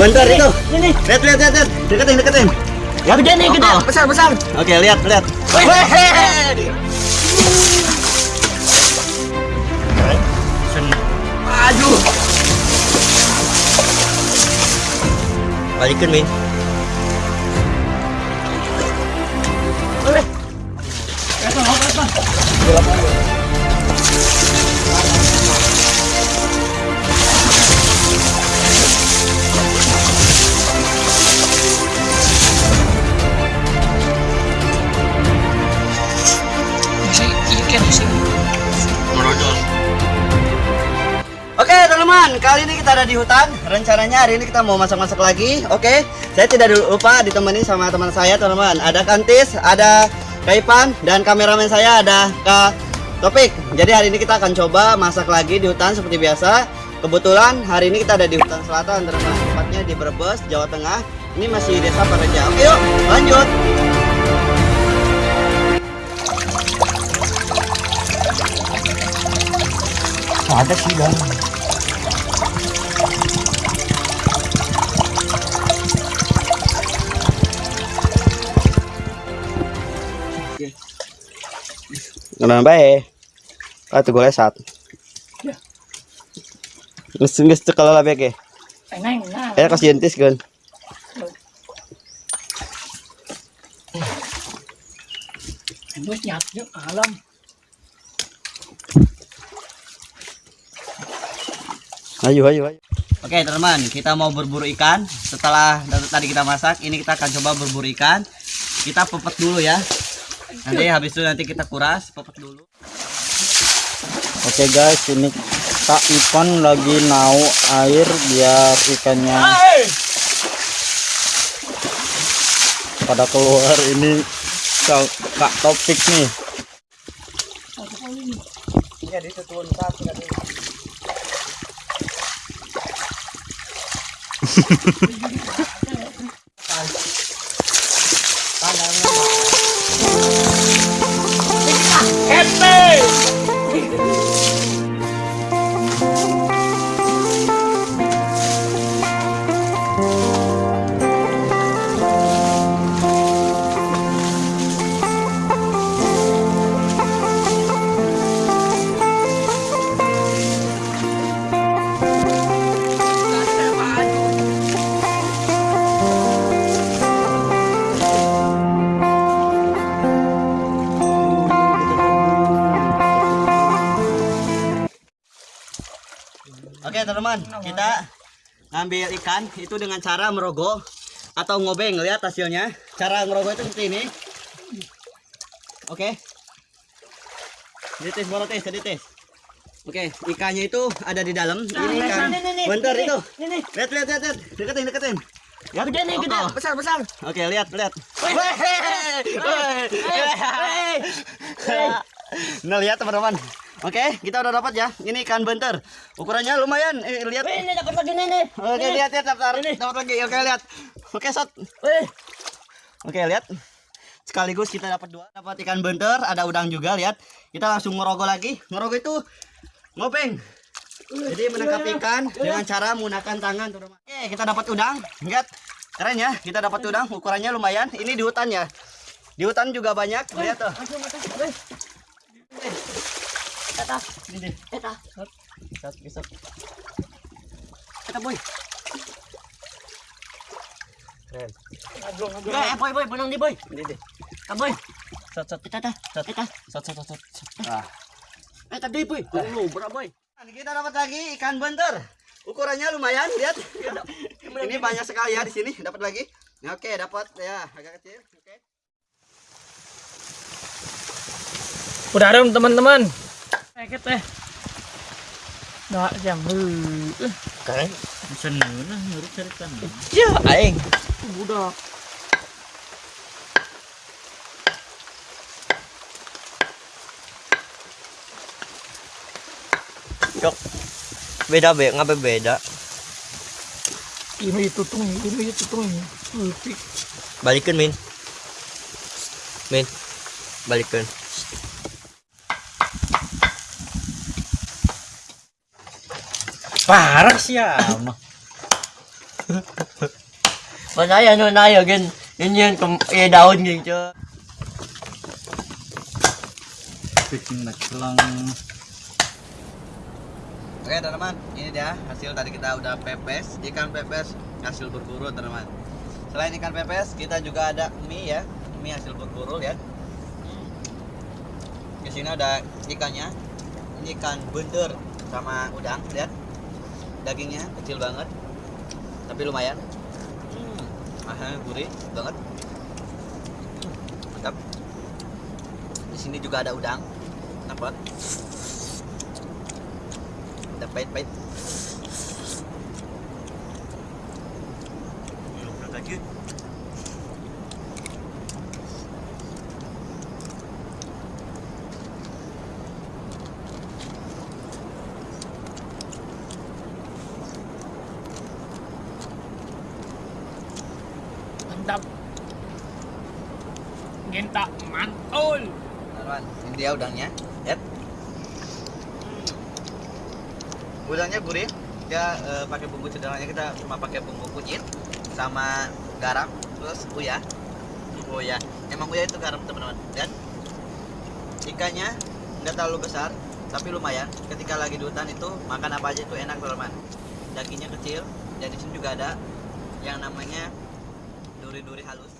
Bentar itu. Ini. Lihat lihat lihat. lihat. Deketin deketin. Ya gede nih, gede. Oh. Besar, besar. Oke lihat lihat. Aduh. Balikin Min. Boleh. Oke kali ini kita ada di hutan. Rencananya hari ini kita mau masak-masak lagi. Oke, saya tidak lupa ditemani sama teman saya teman-teman. Ada Kantis, ada Kaipan, dan kameramen saya ada Kak Topik. Jadi hari ini kita akan coba masak lagi di hutan seperti biasa. Kebetulan hari ini kita ada di hutan selatan teman-teman. Tepatnya di Brebes, Jawa Tengah. Ini masih desa Pareja. Oke yuk, lanjut. Ada sih, Bang. Kenapa bae? Ah tuh gue lesat. Ya. Nges tuh kalau labek ya. Eneng, nah. Eh kasih jentis kan. Alam. Ayo ayo ayo. Oke teman-teman, kita mau berburu ikan. Setelah tadi kita masak, ini kita akan coba berburu ikan. Kita pepet dulu ya. Nanti habis itu nanti kita kuras, pepet dulu. Oke guys, ini Kak Ipan lagi nau air biar ikannya pada keluar ini Kak, Topik nih. Iya, satu Oke teman-teman, kita ngambil ikan itu dengan cara merogoh atau ngobeng. Lihat hasilnya. Cara ngerogoh itu seperti ini. Oke. Dites baru tes, tadi tes. Oke, ikannya itu ada di dalam. Ini ikan. Nih, nih, nih. Bentar itu. Lihat, lihat, lihat, lihat. Deketin, deketin. Ya gede nih, gede. Oh. Besar, besar. Oke, lihat, lihat. Nah, lihat teman-teman. Oke, kita udah dapat ya. Ini ikan bentar. Ukurannya lumayan. Eh, lihat. Wih, ini dapat lagi nih, nih. Oke, Ini. lihat, lihat, dapat. Dapat lagi. Oke, lihat. Oke, shot. Wih. Oke, lihat. Sekaligus kita dapat dua. Dapat ikan bentar, ada udang juga, lihat. Kita langsung ngerogoh lagi. Ngerogoh itu ngopeng. Jadi menangkap ikan dengan cara menggunakan tangan. Oke, kita dapat udang. Lihat. Keren ya, kita dapat udang. Ukurannya lumayan. Ini di hutan ya. Di hutan juga banyak. Lihat tuh. Eta, Ini deh. eta. Shot, besok. Eta boy. Keren. Ngablong, ngablong. Eh, boy, boy, benang di boy. Ini deh. Ka boy. Shot, shot. Eta, eta. Shot. Eta. Shot, shot, shot. Ah. Eta di boy. Lu berapa boy? Kita dapat lagi ikan bentar. Ukurannya lumayan, lihat. Ini banyak sekali ya di sini. Dapat lagi. Nah, Oke, dapat ya agak kecil. Oke. Udah ada teman-teman. Paket teh. Nah, jam. Heuh. Keren. Seneng nurut cerita. Ya, aing. Budak. Cok. Beda be, ngapain beda? Ini itu tuh, ini itu tuh. Balikin, Min. Min. Balikin. Parah sih ya. mah. Masaya no nayo gen yun yun kum eh daun cho. Bikin nagkelang. Oke teman-teman, ini dia hasil tadi kita udah pepes ikan pepes hasil berburu teman-teman. Selain ikan pepes, kita juga ada mie ya, mie hasil berburu ya. Di sini ada ikannya, ini ikan bunder sama udang, lihat. Dagingnya kecil banget, tapi lumayan. Hmm, gurih banget. Mantap. Di sini juga ada udang, dapat ada pahit-pahit Belum lagi Mantap. Genta mantul. teman ini dia udangnya. Lihat udangnya gurih. Dia eh, pakai bumbu sederhananya kita cuma pakai bumbu kunyit sama garam terus uyah uyah emang uyah itu garam teman-teman. Lihat ikannya nggak terlalu besar tapi lumayan. Ketika lagi di hutan itu makan apa aja itu enak teman-teman. Dagingnya kecil dan juga ada yang namanya duri-duri halus